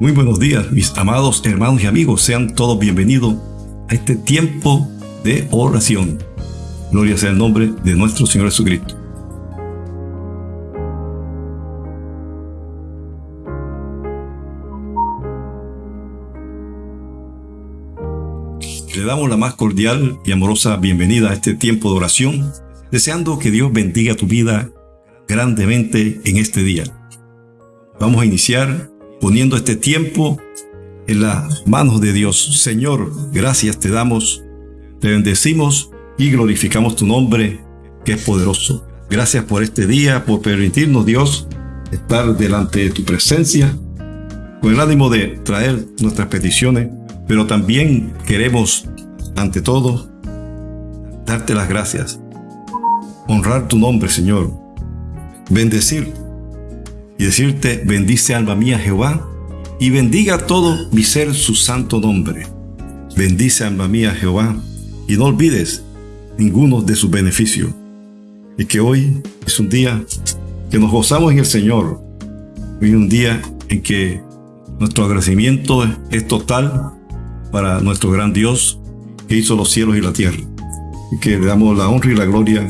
Muy buenos días, mis amados hermanos y amigos. Sean todos bienvenidos a este tiempo de oración. Gloria sea el nombre de nuestro Señor Jesucristo. Le damos la más cordial y amorosa bienvenida a este tiempo de oración, deseando que Dios bendiga tu vida grandemente en este día. Vamos a iniciar poniendo este tiempo en las manos de Dios. Señor, gracias te damos, te bendecimos y glorificamos tu nombre, que es poderoso. Gracias por este día, por permitirnos, Dios, estar delante de tu presencia, con el ánimo de traer nuestras peticiones, pero también queremos, ante todo, darte las gracias, honrar tu nombre, Señor, bendecir y decirte, bendice alma mía Jehová, y bendiga todo mi ser su santo nombre. Bendice alma mía Jehová, y no olvides ninguno de sus beneficios. Y que hoy es un día que nos gozamos en el Señor. Hoy es un día en que nuestro agradecimiento es total para nuestro gran Dios que hizo los cielos y la tierra. Y que le damos la honra y la gloria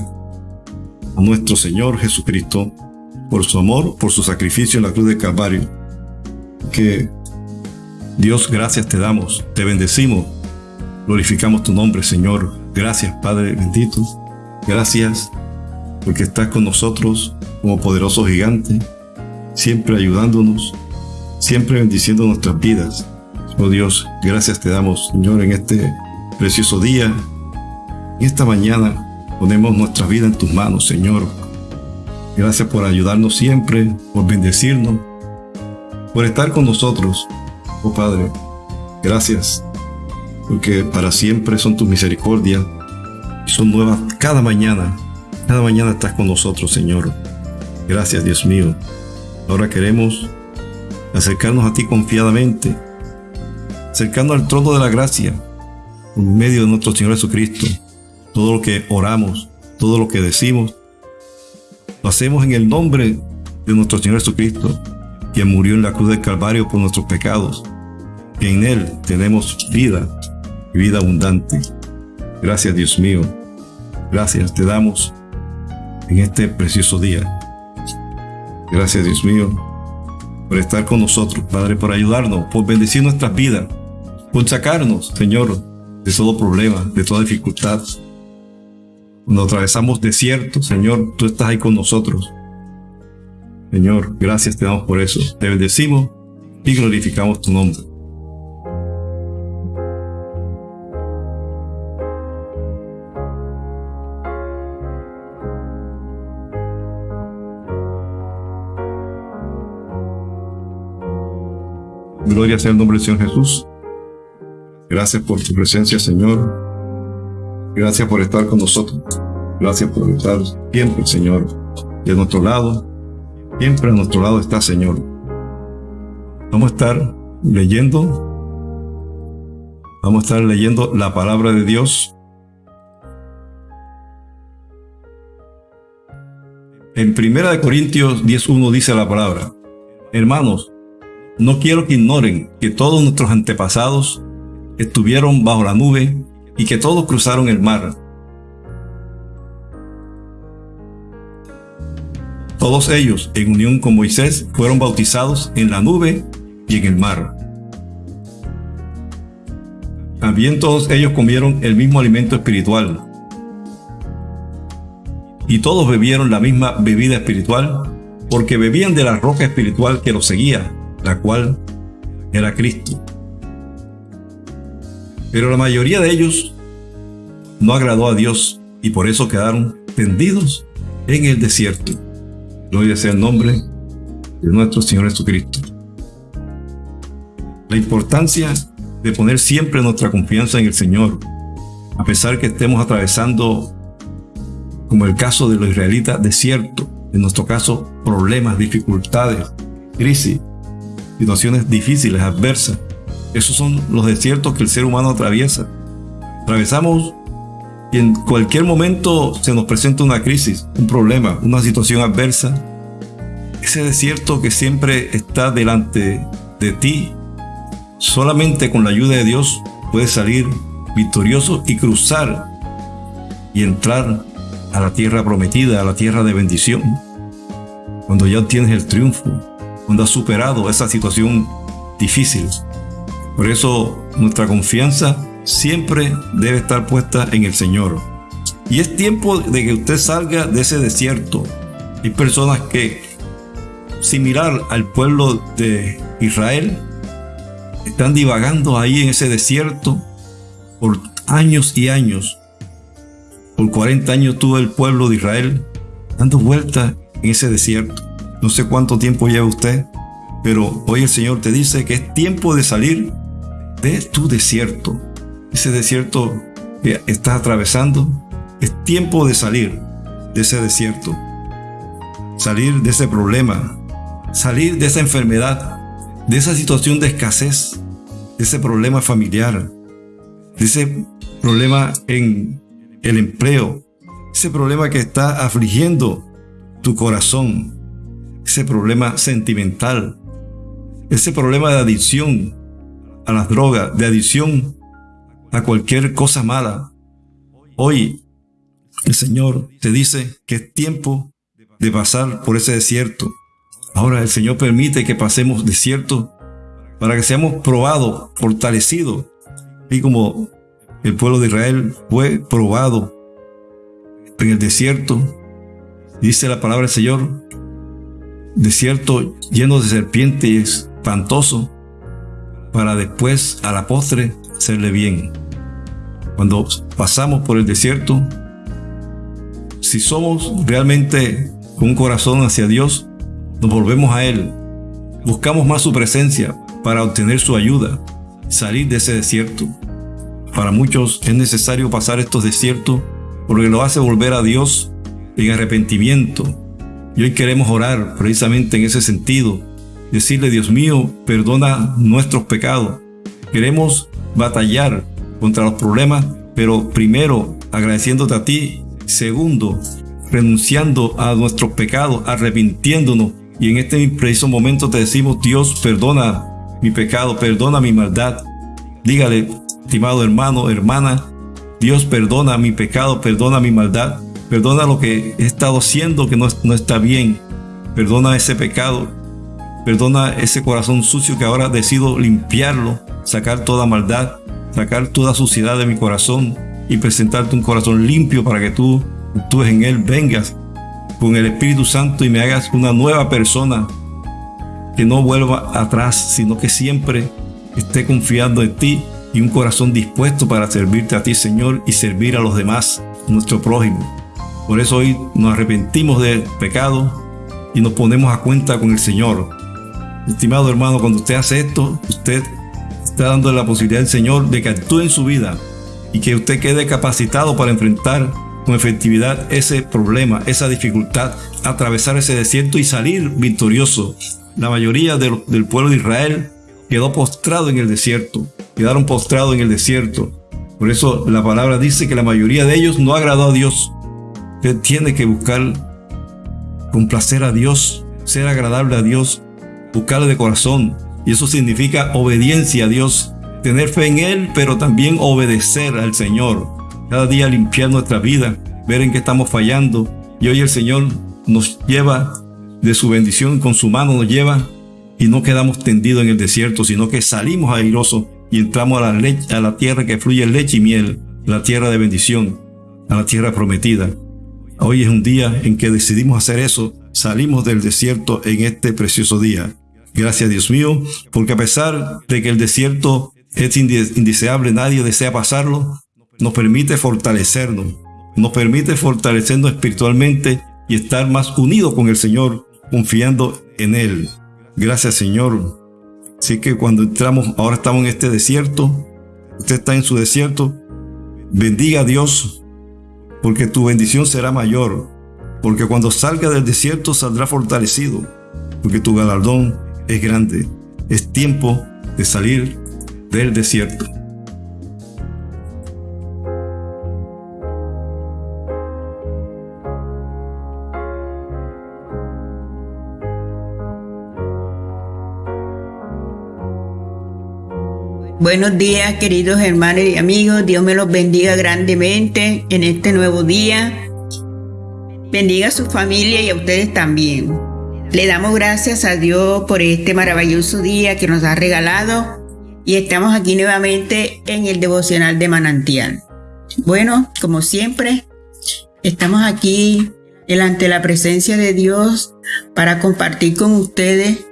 a nuestro Señor Jesucristo por su amor, por su sacrificio en la cruz de Calvario. Que Dios, gracias te damos, te bendecimos, glorificamos tu nombre, Señor. Gracias, Padre bendito. Gracias porque estás con nosotros como poderoso gigante, siempre ayudándonos, siempre bendiciendo nuestras vidas. Oh Dios, gracias te damos, Señor, en este precioso día. En esta mañana ponemos nuestra vida en tus manos, Señor. Gracias por ayudarnos siempre, por bendecirnos, por estar con nosotros, oh Padre. Gracias, porque para siempre son tus misericordias y son nuevas cada mañana. Cada mañana estás con nosotros, Señor. Gracias, Dios mío. Ahora queremos acercarnos a ti confiadamente, acercarnos al trono de la gracia, en medio de nuestro Señor Jesucristo. Todo lo que oramos, todo lo que decimos, hacemos en el nombre de nuestro Señor Jesucristo, quien murió en la cruz del Calvario por nuestros pecados. en Él tenemos vida y vida abundante. Gracias Dios mío. Gracias te damos en este precioso día. Gracias Dios mío por estar con nosotros, Padre, por ayudarnos, por bendecir nuestras vidas, por sacarnos, Señor, de todo problema, de toda dificultad, cuando atravesamos desiertos, Señor, tú estás ahí con nosotros. Señor, gracias te damos por eso. Te bendecimos y glorificamos tu nombre. Gloria sea el nombre del Señor Jesús. Gracias por tu presencia, Señor. Gracias por estar con nosotros. Gracias por estar siempre, Señor, de nuestro lado. Siempre a nuestro lado está, Señor. Vamos a estar leyendo. Vamos a estar leyendo la palabra de Dios. En 1 Corintios 10.1 dice la palabra, Hermanos, no quiero que ignoren que todos nuestros antepasados estuvieron bajo la nube y que todos cruzaron el mar. Todos ellos, en unión con Moisés, fueron bautizados en la nube y en el mar. También todos ellos comieron el mismo alimento espiritual. Y todos bebieron la misma bebida espiritual, porque bebían de la roca espiritual que los seguía, la cual era Cristo. Pero la mayoría de ellos no agradó a Dios y por eso quedaron tendidos en el desierto. Gloria sea el nombre de nuestro Señor Jesucristo. La importancia de poner siempre nuestra confianza en el Señor, a pesar que estemos atravesando, como el caso de los israelitas, desierto, en nuestro caso, problemas, dificultades, crisis, situaciones difíciles, adversas. Esos son los desiertos que el ser humano atraviesa. Atravesamos y en cualquier momento se nos presenta una crisis, un problema, una situación adversa. Ese desierto que siempre está delante de ti Solamente con la ayuda de Dios puedes salir victorioso y cruzar y entrar a la tierra prometida, a la tierra de bendición. Cuando ya obtienes el triunfo, cuando has superado esa situación difícil. Por eso nuestra confianza siempre debe estar puesta en el Señor. Y es tiempo de que usted salga de ese desierto. Hay personas que, similar al pueblo de Israel, están divagando ahí en ese desierto por años y años. Por 40 años tuvo el pueblo de Israel dando vueltas en ese desierto. No sé cuánto tiempo lleva usted, pero hoy el Señor te dice que es tiempo de salir de tu desierto. Ese desierto que estás atravesando, es tiempo de salir de ese desierto. Salir de ese problema, salir de esa enfermedad, de esa situación de escasez, de ese problema familiar, de ese problema en el empleo, ese problema que está afligiendo tu corazón, ese problema sentimental, ese problema de adicción a las drogas, de adicción a cualquier cosa mala. Hoy el Señor te dice que es tiempo de pasar por ese desierto. Ahora el Señor permite que pasemos desierto para que seamos probados, fortalecidos. Y como el pueblo de Israel fue probado en el desierto, dice la palabra del Señor, desierto lleno de serpientes, espantoso, para después a la postre serle bien. Cuando pasamos por el desierto, si somos realmente con un corazón hacia Dios, nos volvemos a Él, buscamos más su presencia para obtener su ayuda, salir de ese desierto. Para muchos es necesario pasar estos desiertos porque lo hace volver a Dios en arrepentimiento. Y hoy queremos orar precisamente en ese sentido, decirle, Dios mío, perdona nuestros pecados. Queremos batallar contra los problemas, pero primero agradeciéndote a ti, segundo, renunciando a nuestros pecados, arrepintiéndonos. Y en este preciso momento te decimos, Dios, perdona mi pecado, perdona mi maldad. Dígale, estimado hermano, hermana, Dios perdona mi pecado, perdona mi maldad, perdona lo que he estado haciendo que no, no está bien, perdona ese pecado, perdona ese corazón sucio que ahora decido limpiarlo, sacar toda maldad, sacar toda suciedad de mi corazón y presentarte un corazón limpio para que tú, tú en él vengas con el Espíritu Santo y me hagas una nueva persona que no vuelva atrás, sino que siempre esté confiando en ti y un corazón dispuesto para servirte a ti, Señor, y servir a los demás, nuestro prójimo. Por eso hoy nos arrepentimos del pecado y nos ponemos a cuenta con el Señor. Estimado hermano, cuando usted hace esto, usted está dando la posibilidad al Señor de que actúe en su vida y que usted quede capacitado para enfrentar con efectividad ese problema, esa dificultad, atravesar ese desierto y salir victorioso la mayoría del, pueblo de Israel quedó postrado en el desierto, quedaron postrados en el desierto. Por eso la palabra dice que la mayoría de ellos no agradó a Dios. Usted tiene que buscar complacer a Dios, ser agradable a Dios, buscarle de corazón. Y eso significa obediencia a Dios, tener fe en Él, pero también obedecer al Señor. Cada día limpiar nuestra vida, ver en qué estamos fallando. Y hoy el Señor nos lleva de su bendición con su mano nos lleva y no quedamos tendidos en el desierto, sino que salimos airosos y entramos a la, leche, a la tierra que fluye leche y miel, la tierra de bendición, a la tierra prometida. Hoy es un día en que decidimos hacer eso, salimos del desierto en este precioso día. Gracias Dios mío, porque a pesar de que el desierto es indeseable, nadie desea pasarlo, nos permite fortalecernos, nos permite fortalecernos espiritualmente y estar más unidos con el Señor confiando en Él. Gracias Señor. Así que cuando entramos, ahora estamos en este desierto, usted está en su desierto, bendiga a Dios, porque tu bendición será mayor, porque cuando salga del desierto saldrá fortalecido, porque tu galardón es grande. Es tiempo de salir del desierto. Buenos días, queridos hermanos y amigos. Dios me los bendiga grandemente en este nuevo día. Bendiga a su familia y a ustedes también. Le damos gracias a Dios por este maravilloso día que nos ha regalado y estamos aquí nuevamente en el devocional de manantial. Bueno, como siempre, estamos aquí delante de la presencia de Dios para compartir con ustedes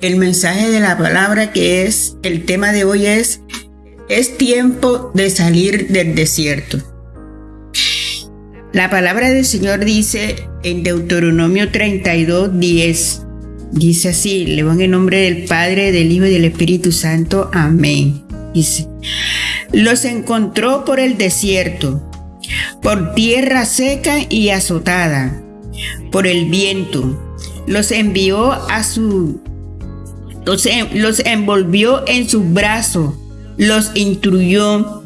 el mensaje de la palabra que es, el tema de hoy es, es tiempo de salir del desierto. La palabra del Señor dice en Deuteronomio 32, 10, dice así, le van en nombre del Padre, del Hijo y del Espíritu Santo, amén. Dice, los encontró por el desierto, por tierra seca y azotada, por el viento. Los envió a su los, envolvió en sus brazos, los instruyó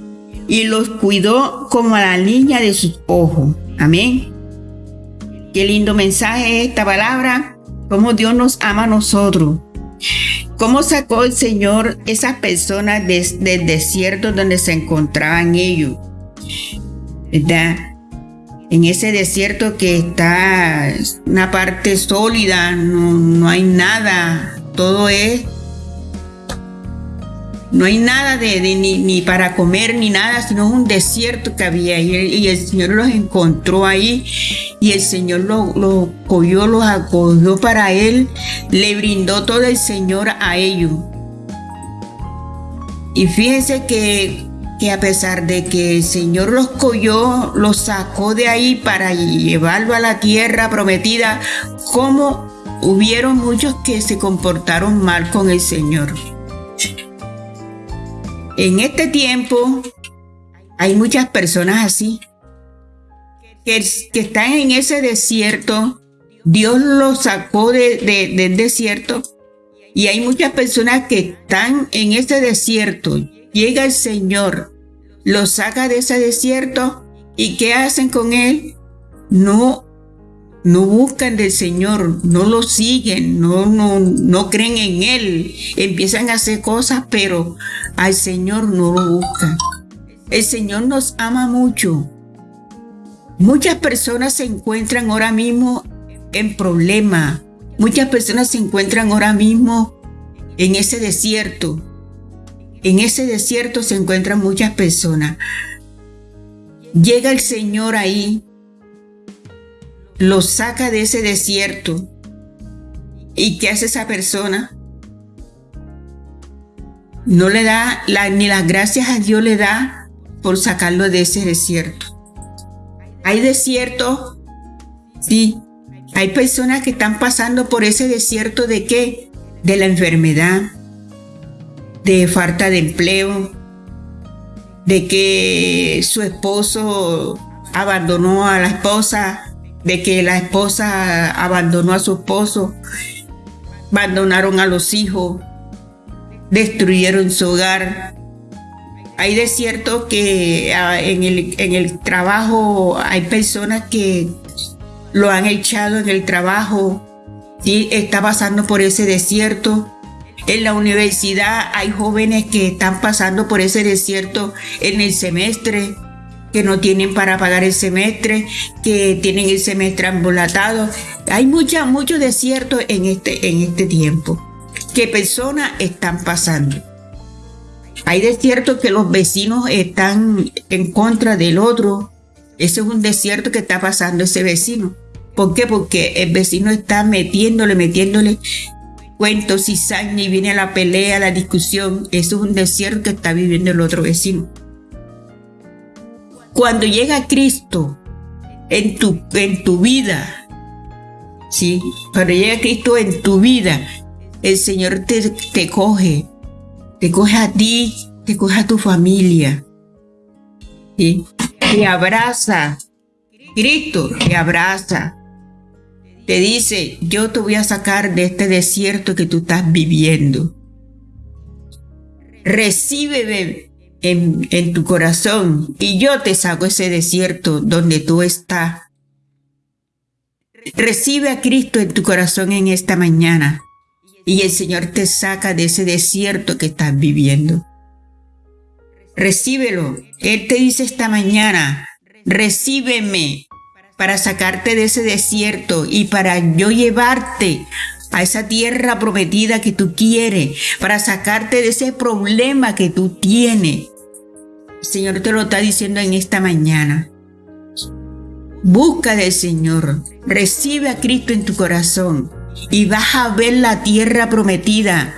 y los cuidó como a la niña de sus ojos. Amén. Qué lindo mensaje esta palabra, cómo Dios nos ama a nosotros. ¿Cómo sacó el Señor esas personas del desierto donde se encontraban ellos? ¿Verdad? En ese desierto que está una parte sólida, no, no hay nada todo es no hay nada de, ni, para comer ni nada, sino un desierto que había y, y el Señor los encontró ahí y el Señor los lo cogió, los acogió para Él, le brindó todo el Señor a ellos. Y fíjense que, que a pesar de que el Señor los cogió, los sacó de ahí para llevarlo a la tierra prometida, como hubieron muchos que se comportaron mal con el Señor. En este tiempo hay muchas personas así, que, están en ese desierto. Dios los sacó del desierto y hay muchas personas que están en ese desierto. Llega el Señor, los saca de ese desierto y ¿qué hacen con él? No no buscan del Señor, no lo siguen, no, no, no creen en Él, empiezan a hacer cosas, pero al Señor no lo buscan. El Señor nos ama mucho. Muchas personas se encuentran ahora mismo en problemas. Muchas personas se encuentran ahora mismo en ese desierto. En ese desierto se encuentran muchas personas. Llega el Señor ahí lo saca de ese desierto. ¿Y qué hace esa persona? No le da ni las gracias a Dios le da por sacarlo de ese desierto. Hay desiertos, sí. Hay personas que están pasando por ese desierto de qué? De la enfermedad, de falta de empleo, de que su esposo abandonó a la esposa, de que la esposa abandonó a su esposo, abandonaron a los hijos, destruyeron su hogar. Hay desiertos que ah, en el, en el trabajo hay personas que lo han echado en el trabajo, ¿sí? está pasando por ese desierto. En la universidad hay jóvenes que están pasando por ese desierto en el semestre, que no tienen para pagar el semestre, que tienen el semestre ambulatado. Hay mucha, mucho desierto en este, en este tiempo que personas están pasando. Hay desierto que los vecinos están en contra del otro. Ese es un desierto que está pasando ese vecino. ¿Por qué? Porque el vecino está metiéndole, metiéndole cuentos, cizaña y viene la pelea, la discusión. Eso es un desierto que está viviendo el otro vecino. Cuando llega Cristo en tu, en tu vida, ¿sí? Cuando llega Cristo en tu vida, el Señor te, te coge, te coge a ti, te coge a tu familia, ¿sí? Te abraza. Cristo te abraza. Te dice, yo te voy a sacar de este desierto que tú estás viviendo. Recíbeme en, tu corazón y yo te saco ese desierto donde tú estás. Recibe a Cristo en tu corazón en esta mañana y el Señor te saca de ese desierto que estás viviendo. Recíbelo. Él te dice esta mañana, recíbeme para sacarte de ese desierto y para yo llevarte a esa tierra prometida que tú quieres, para sacarte de ese problema que tú tienes. El Señor te lo está diciendo en esta mañana. Busca del Señor, recibe a Cristo en tu corazón y vas a ver la tierra prometida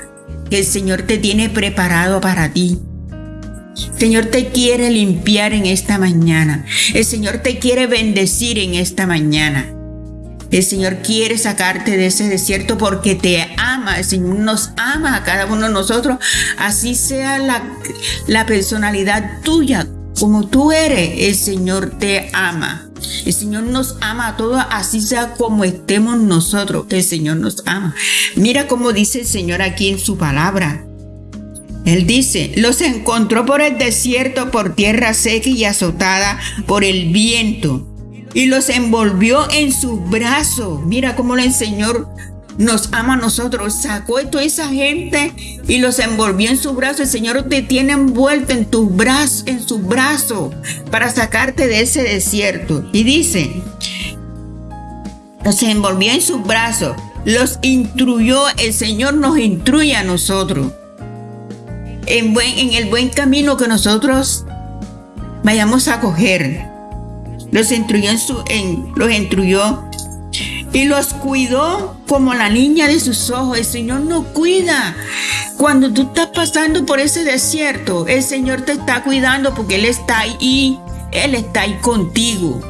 que el Señor te tiene preparado para ti. El Señor te quiere limpiar en esta mañana. El Señor te quiere bendecir en esta mañana. El Señor quiere sacarte de ese desierto porque te ama. El Señor nos ama a cada uno de nosotros. Así sea la, personalidad tuya, como tú eres, el Señor te ama. El Señor nos ama a todos, así sea como estemos nosotros. El Señor nos ama. Mira cómo dice el Señor aquí en su palabra. Él dice, los encontró por el desierto, por tierra seca y azotada por el viento, y los envolvió en sus brazos. Mira cómo el Señor nos ama a nosotros. Sacó toda esa gente y los envolvió en su brazo. El Señor te tiene envuelto en tu brazo, en su brazo, para sacarte de ese desierto. Y dice, los envolvió en su brazo, los instruyó. El Señor nos instruye a nosotros. En, buen, en el buen camino que nosotros vayamos a coger. Los instruyó en su, en, los instruyó y los cuidó como la niña de sus ojos. El Señor nos cuida. Cuando tú estás pasando por ese desierto, el Señor te está cuidando porque Él está ahí. Él está ahí contigo.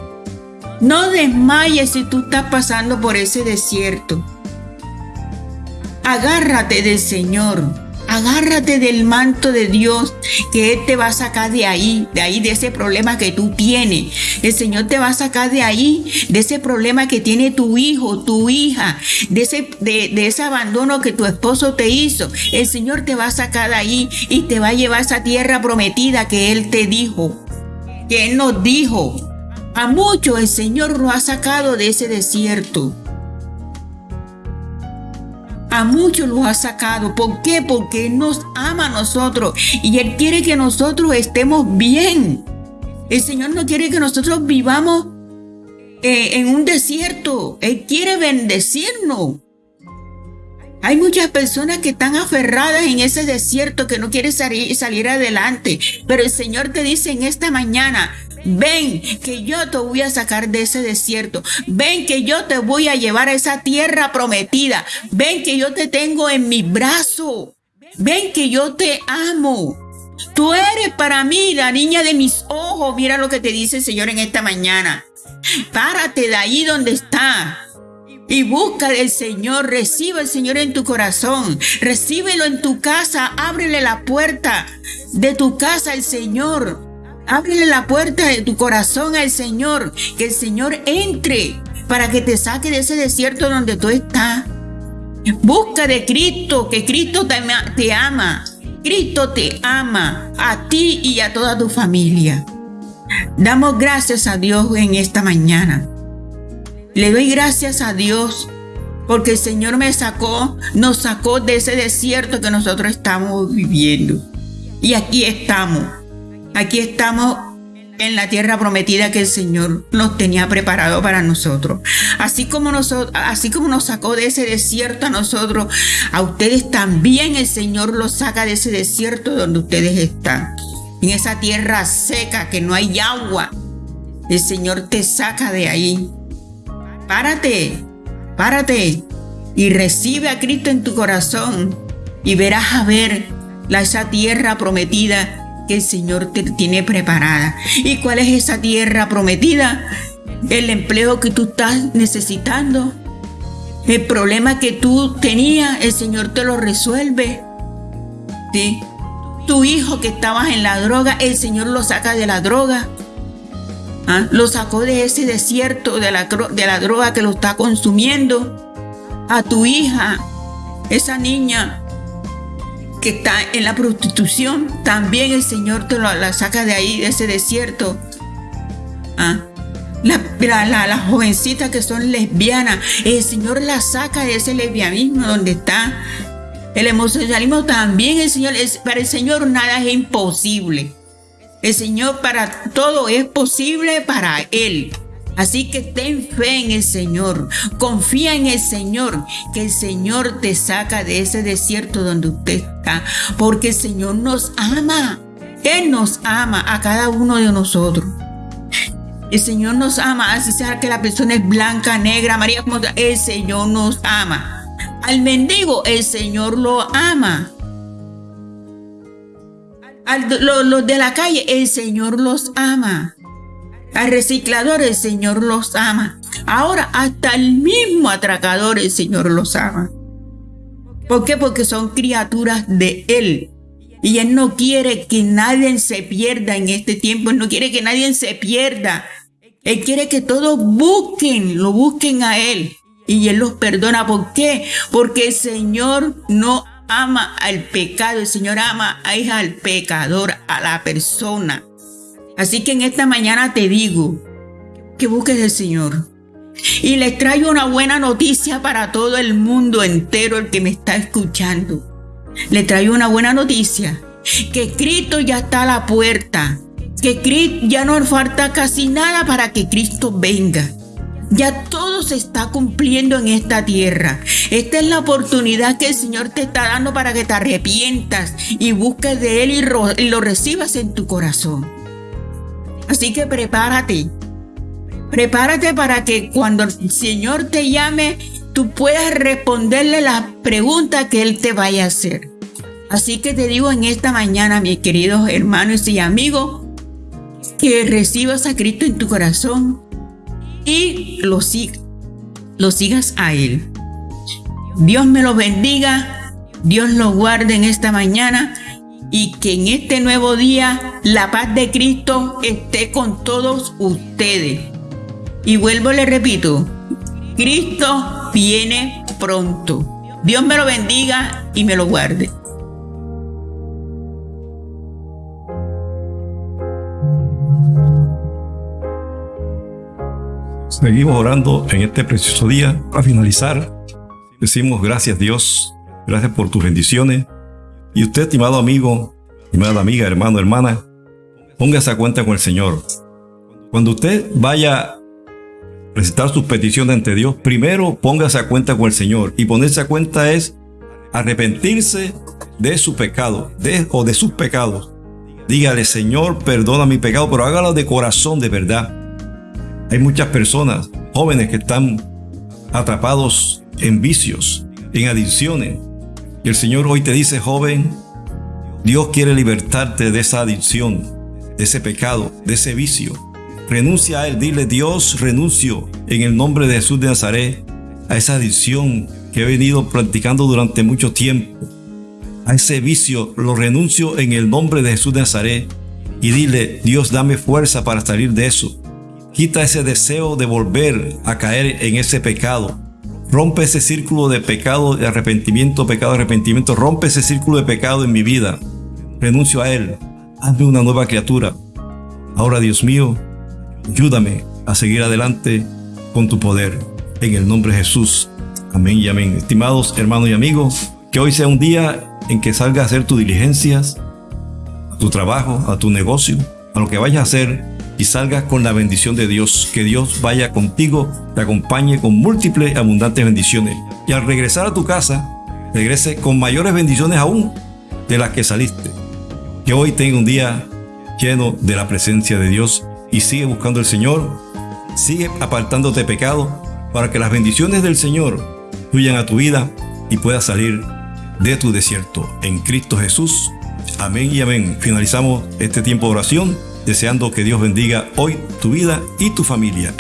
No desmayes si tú estás pasando por ese desierto. Agárrate del Señor. Agárrate del manto de Dios que Él te va a sacar de ahí, de ahí, de ese problema que tú tienes. El Señor te va a sacar de ahí, de ese problema que tiene tu hijo, tu hija, de ese, de, ese abandono que tu esposo te hizo. El Señor te va a sacar de ahí y te va a llevar a esa tierra prometida que Él te dijo, que Él nos dijo. A muchos el Señor lo ha sacado de ese desierto. A muchos los ha sacado. ¿Por qué? Porque Él nos ama a nosotros y Él quiere que nosotros estemos bien. El Señor no quiere que nosotros vivamos eh, en un desierto. Él quiere bendecirnos. Hay muchas personas que están aferradas en ese desierto que no quieren salir, salir adelante. Pero el Señor te dice en esta mañana, Ven que yo te voy a sacar de ese desierto. Ven que yo te voy a llevar a esa tierra prometida. Ven que yo te tengo en mi brazo. Ven que yo te amo. Tú eres para mí la niña de mis ojos. Mira lo que te dice el Señor en esta mañana. Párate de ahí donde está. Y busca del Señor, recibe al Señor en tu corazón, recíbelo en tu casa, ábrele la puerta de tu casa al Señor. Ábrele la puerta de tu corazón al Señor, que el Señor entre para que te saque de ese desierto donde tú estás. Busca de Cristo, que Cristo te, ama. Cristo te ama a ti y a toda tu familia. Damos gracias a Dios en esta mañana. Le doy gracias a Dios porque el Señor me sacó, nos sacó de ese desierto que nosotros estamos viviendo. Y aquí estamos Aquí estamos en la tierra prometida que el Señor nos tenía preparado para nosotros. Así como, así como nos sacó de ese desierto a nosotros, a ustedes también el Señor los saca de ese desierto donde ustedes están. En esa tierra seca que no hay agua. El Señor te saca de ahí. Párate, párate y recibe a Cristo en tu corazón y verás a ver la, esa tierra prometida el Señor te tiene preparada. ¿Y cuál es esa tierra prometida? El empleo que tú estás necesitando. El problema que tú tenías, el Señor te lo resuelve. Tu hijo que estabas en la droga, el Señor lo saca de la droga. ¿Ah? Lo sacó de ese desierto de la droga que lo está consumiendo. A tu hija, esa niña que está en la prostitución, también el Señor te lo, la saca de ahí, de ese desierto. ¿Ah? Las la, jovencitas que son lesbianas, el Señor la saca de ese lesbianismo donde está. El emocionalismo también, el Señor, es, para el Señor nada es imposible. El Señor para todo es posible para Él. Así que ten fe en el Señor, confía en el Señor, que el Señor te saca de ese desierto donde usted está, porque el Señor nos ama. Él nos ama a cada uno de nosotros. El Señor nos ama, así sea que la persona es blanca, negra, María, como el Señor nos ama. Al mendigo, el Señor lo ama. Los de la calle, el Señor los ama. Al reciclador, el Señor los ama. Ahora, hasta el mismo atracador, el Señor los ama. ¿Por qué? Porque son criaturas de Él. Y Él no quiere que nadie se pierda en este tiempo. Él no quiere que nadie se pierda. Él quiere que todos busquen, lo busquen a Él. Y Él los perdona. ¿Por qué? Porque el Señor no ama al pecado. El Señor ama al pecador, a la persona. Así que en esta mañana te digo que busques al Señor. Y les traigo una buena noticia para todo el mundo entero, el que me está escuchando. Le traigo una buena noticia, que Cristo ya está a la puerta, que Cristo ya no falta casi nada para que Cristo venga. Ya todo se está cumpliendo en esta tierra. Esta es la oportunidad que el Señor te está dando para que te arrepientas y busques de Él y lo recibas en tu corazón. Así que prepárate. Prepárate para que cuando el Señor te llame, tú puedas responderle las preguntas que Él te vaya a hacer. Así que te digo en esta mañana, mis queridos hermanos y amigos, que recibas a Cristo en tu corazón y lo, lo sigas a Él. Dios me lo bendiga, Dios lo guarde en esta mañana y que en este nuevo día la paz de Cristo esté con todos ustedes. Y vuelvo, le repito, Cristo viene pronto. Dios me lo bendiga y me lo guarde. Seguimos orando en este precioso día. Para finalizar, decimos gracias Dios, gracias por tus bendiciones. Y usted, estimado amigo, estimada amiga, hermano, hermana, póngase a cuenta con el Señor. Cuando usted vaya a presentar sus peticiones ante Dios, primero póngase a cuenta con el Señor. Y ponerse a cuenta es arrepentirse de su pecado, de, o de sus pecados. Dígale, Señor, perdona mi pecado, pero hágalo de corazón, de verdad. Hay muchas personas, jóvenes, que están atrapados en vicios, en adicciones. Y el Señor hoy te dice, joven, Dios quiere libertarte de esa adicción, de ese pecado, de ese vicio. Renuncia a él, dile, Dios, renuncio en el nombre de Jesús de Nazaret a esa adicción que he venido practicando durante mucho tiempo. A ese vicio lo renuncio en el nombre de Jesús de Nazaret y dile, Dios, dame fuerza para salir de eso. Quita ese deseo de volver a caer en ese pecado. Rompe ese círculo de pecado, de arrepentimiento, pecado, arrepentimiento. Rompe ese círculo de pecado en mi vida. Renuncio a él. Hazme una nueva criatura. Ahora, Dios mío, ayúdame a seguir adelante con tu poder. En el nombre de Jesús. Amén y amén. Estimados hermanos y amigos, que hoy sea un día en que salga a hacer tus diligencias, a tu trabajo, a tu negocio, a lo que vayas a hacer y salgas con la bendición de Dios. Que Dios vaya contigo, te acompañe con múltiples abundantes bendiciones. Y al regresar a tu casa, regrese con mayores bendiciones aún de las que saliste. Que hoy tenga un día lleno de la presencia de Dios y sigue buscando al Señor, sigue apartándote de pecado para que las bendiciones del Señor fluyan a tu vida y puedas salir de tu desierto en Cristo Jesús. Amén y amén. Finalizamos este tiempo de oración deseando que Dios bendiga hoy tu vida y tu familia.